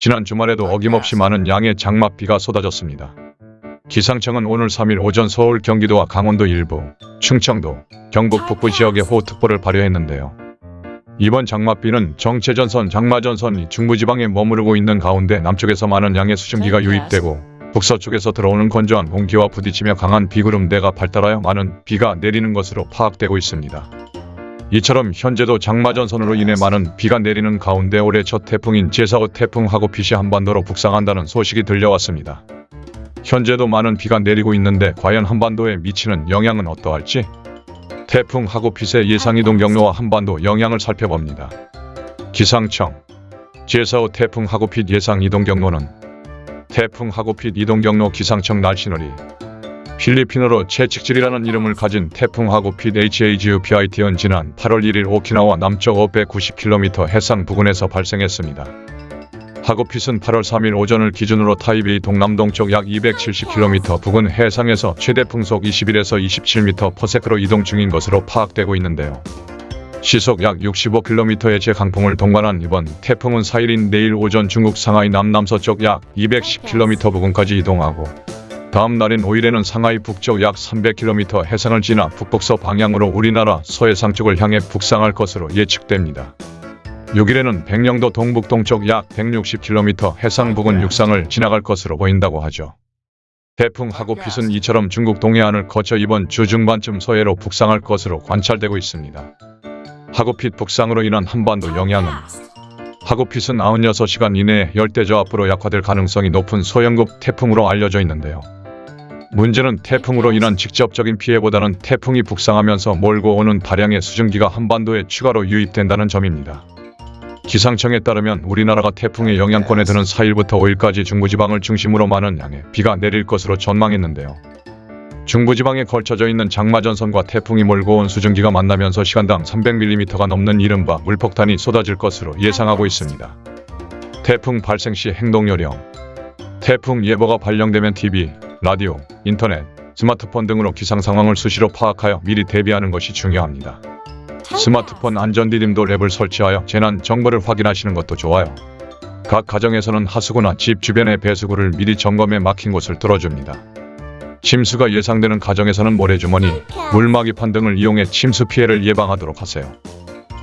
지난 주말에도 어김없이 많은 양의 장맛비가 쏟아졌습니다. 기상청은 오늘 3일 오전 서울, 경기도와 강원도 일부, 충청도, 경북 북부 지역에 호우특보를 발효했는데요. 이번 장맛비는 정체전선, 장마전선이 중부지방에 머무르고 있는 가운데 남쪽에서 많은 양의 수증기가 유입되고 북서쪽에서 들어오는 건조한 공기와 부딪히며 강한 비구름대가 발달하여 많은 비가 내리는 것으로 파악되고 있습니다. 이처럼 현재도 장마전선으로 인해 많은 비가 내리는 가운데 올해 첫 태풍인 제4호 태풍 하고핏이 한반도로 북상한다는 소식이 들려왔습니다. 현재도 많은 비가 내리고 있는데 과연 한반도에 미치는 영향은 어떠할지 태풍 하고핏의 예상이동 경로와 한반도 영향을 살펴봅니다. 기상청 제4호 태풍 하고핏 예상 이동 경로는 태풍 하고핏 이동 경로 기상청 날씨놀이 필리핀어로 채찍질이라는 이름을 가진 태풍 하고핏 HAGUPIT은 지난 8월 1일 오키나와 남쪽 590km 해상 부근에서 발생했습니다. 하고핏은 8월 3일 오전을 기준으로 타이베이 동남동쪽 약 270km 부근 해상에서 최대 풍속 21에서 27m/s로 이동 중인 것으로 파악되고 있는데요. 시속 약 65km의 제강풍을 동반한 이번 태풍은 4일인 내일 오전 중국 상하이 남남서쪽 약 210km 부근까지 이동하고 다음 날인 5일에는 상하이 북쪽 약 300km 해상을 지나 북북서 방향으로 우리나라 서해상 쪽을 향해 북상할 것으로 예측됩니다. 6일에는 백령도 동북동쪽 약 160km 해상 부근 육상을 지나갈 것으로 보인다고 하죠. 태풍 하고핏은 이처럼 중국 동해안을 거쳐 이번 주 중반쯤 서해로 북상할 것으로 관찰되고 있습니다. 하고핏 북상으로 인한 한반도 영향은 하고핏은 96시간 이내에 열대저압으로 약화될 가능성이 높은 소형급 태풍으로 알려져 있는데요. 문제는 태풍으로 인한 직접적인 피해보다는 태풍이 북상하면서 몰고 오는 다량의 수증기가 한반도에 추가로 유입된다는 점입니다. 기상청에 따르면 우리나라가 태풍의 영향권에 드는 4일부터 5일까지 중부지방을 중심으로 많은 양의 비가 내릴 것으로 전망했는데요. 중부지방에 걸쳐져 있는 장마전선과 태풍이 몰고 온 수증기가 만나면서 시간당 300mm가 넘는 이른바 물폭탄이 쏟아질 것으로 예상하고 있습니다. 태풍 발생 시 행동요령 태풍 예보가 발령되면 TV, 라디오, 인터넷, 스마트폰 등으로 기상 상황을 수시로 파악하여 미리 대비하는 것이 중요합니다. 스마트폰 안전디딤도 랩을 설치하여 재난 정보를 확인하시는 것도 좋아요. 각 가정에서는 하수구나 집 주변의 배수구를 미리 점검해 막힌 곳을 뚫어줍니다. 침수가 예상되는 가정에서는 모래주머니, 물막이판 등을 이용해 침수 피해를 예방하도록 하세요.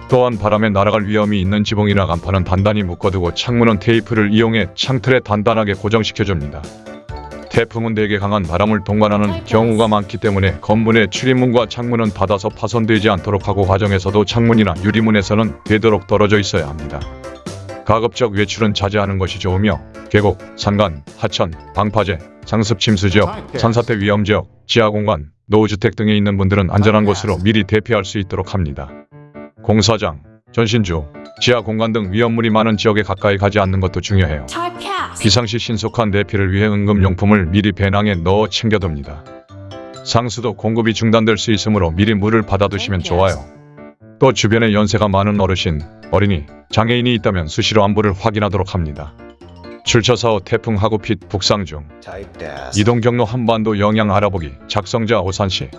또한 바람에 날아갈 위험이 있는 지붕이나 간판은 단단히 묶어두고 창문은 테이프를 이용해 창틀에 단단하게 고정시켜줍니다. 태풍은 대개 강한 바람을 동반하는 경우가 많기 때문에 건물의 출입문과 창문은 닫아서 파손되지 않도록 하고 화정에서도 창문이나 유리문에서는 되도록 떨어져 있어야 합니다. 가급적 외출은 자제하는 것이 좋으며 계곡, 산간, 하천, 방파제, 상습 침수 지역, 산사태 위험 지역, 지하공간, 노후주택 등에 있는 분들은 안전한 곳으로 미리 대피할 수 있도록 합니다. 공사장, 전신주, 지하 공간 등 위험물이 많은 지역에 가까이 가지 않는 것도 중요해요. 비상시 신속한 대피를 위해 응급용품을 미리 배낭에 넣어 챙겨둡니다. 상수도 공급이 중단될 수 있으므로 미리 물을 받아두시면 좋아요. 또 주변에 연세가 많은 어르신, 어린이, 장애인이 있다면 수시로 안부를 확인하도록 합니다. 출처사 후 태풍 하구핏 북상 중 이동 경로 한반도 영향 알아보기 작성자 오산시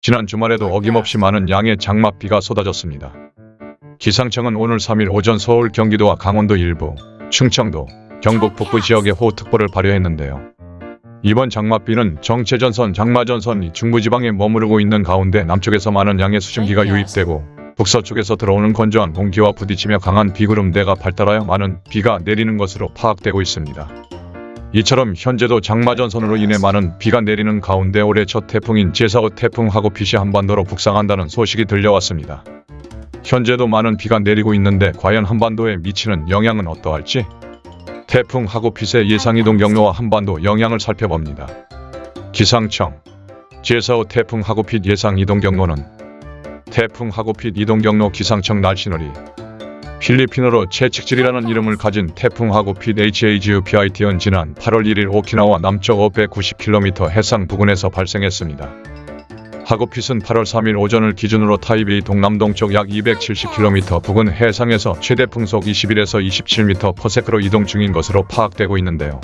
지난 주말에도 어김없이 많은 양의 장맛비가 쏟아졌습니다. 기상청은 오늘 3일 오전 서울, 경기도와 강원도 일부, 충청도, 경북 북부 지역에 호우특보를 발효했는데요. 이번 장맛비는 정체전선, 장마전선이 중부지방에 머무르고 있는 가운데 남쪽에서 많은 양의 수증기가 유입되고 북서쪽에서 들어오는 건조한 공기와 부딪히며 강한 비구름대가 발달하여 많은 비가 내리는 것으로 파악되고 있습니다. 이처럼 현재도 장마전선으로 인해 많은 비가 내리는 가운데 올해 첫 태풍인 제4호 태풍 하고핏이 한반도로 북상한다는 소식이 들려왔습니다. 현재도 많은 비가 내리고 있는데 과연 한반도에 미치는 영향은 어떠할지 태풍 하고핏의 예상 이동 경로와 한반도 영향을 살펴봅니다. 기상청 제4호 태풍 하고핏 예상 이동 경로는 태풍 하고핏 이동 경로 기상청 날씨놀이 필리핀어로 채찍질이라는 이름을 가진 태풍 하고핏 HAGUPIT은 지난 8월 1일 오키나와 남쪽 590km 해상 부근에서 발생했습니다. 하고핏은 8월 3일 오전을 기준으로 타이베이 동남동쪽 약 270km 부근 해상에서 최대 풍속 21에서 27m/s로 이동 중인 것으로 파악되고 있는데요.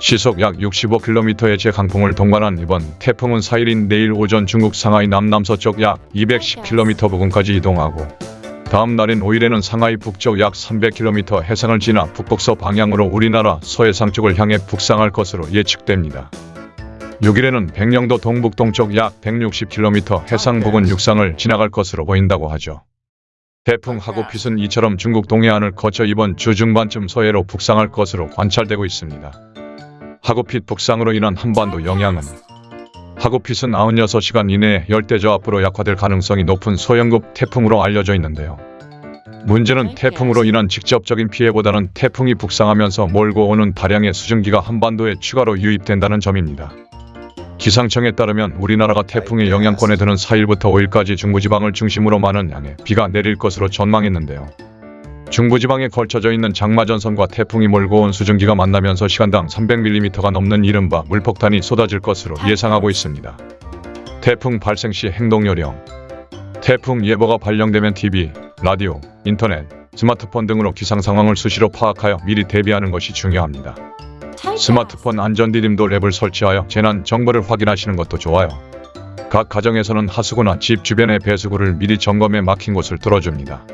시속 약 65km의 제강풍을 동반한 이번 태풍은 4일인 내일 오전 중국 상하이 남남서쪽 약 210km 부근까지 이동하고 다음 날인 5일에는 상하이 북쪽 약 300km 해상을 지나 북북서 방향으로 우리나라 서해상 쪽을 향해 북상할 것으로 예측됩니다. 6일에는 백령도 동북동쪽 약 160km 해상 부근 육상을 지나갈 것으로 보인다고 하죠. 태풍 하구핏은 이처럼 중국 동해안을 거쳐 이번 주 중반쯤 서해로 북상할 것으로 관찰되고 있습니다. 하구핏 북상으로 인한 한반도 영향은 하구핏은 96시간 이내에 열대저압으로 약화될 가능성이 높은 소형급 태풍으로 알려져 있는데요. 문제는 태풍으로 인한 직접적인 피해보다는 태풍이 북상하면서 몰고 오는 다량의 수증기가 한반도에 추가로 유입된다는 점입니다. 기상청에 따르면 우리나라가 태풍의 영향권에 드는 4일부터 5일까지 중부지방을 중심으로 많은 양의 비가 내릴 것으로 전망했는데요. 중부지방에 걸쳐져 있는 장마전선과 태풍이 몰고 온 수증기가 만나면서 시간당 300mm가 넘는 이른바 물폭탄이 쏟아질 것으로 예상하고 있습니다. 태풍 발생 시 행동요령 태풍 예보가 발령되면 TV, 라디오, 인터넷, 스마트폰 등으로 기상 상황을 수시로 파악하여 미리 대비하는 것이 중요합니다. 스마트폰 안전디딤돌 앱을 설치하여 재난 정보를 확인하시는 것도 좋아요. 각 가정에서는 하수구나 집 주변의 배수구를 미리 점검해 막힌 곳을 뚫어줍니다.